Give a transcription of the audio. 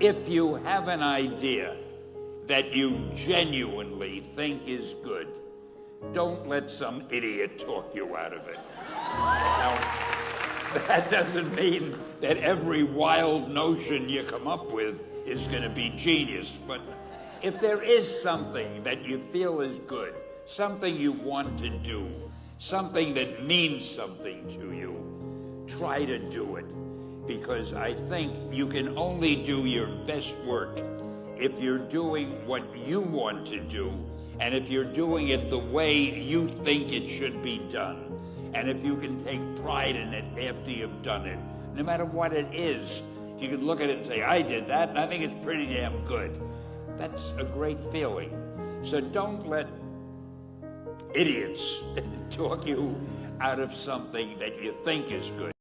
If you have an idea that you genuinely think is good, don't let some idiot talk you out of it. Now, that doesn't mean that every wild notion you come up with is going to be genius, but if there is something that you feel is good, something you want to do, something that means something to you, try to do it. Because I think you can only do your best work if you're doing what you want to do and if you're doing it the way you think it should be done. And if you can take pride in it after you've done it, no matter what it is, you can look at it and say, I did that, and I think it's pretty damn good. That's a great feeling. So don't let idiots talk you out of something that you think is good.